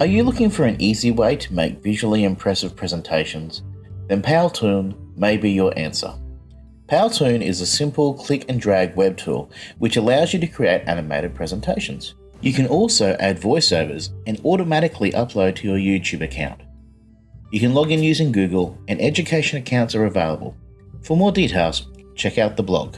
Are you looking for an easy way to make visually impressive presentations? Then Powtoon may be your answer. Powtoon is a simple click and drag web tool which allows you to create animated presentations. You can also add voiceovers and automatically upload to your YouTube account. You can log in using Google and education accounts are available. For more details, check out the blog.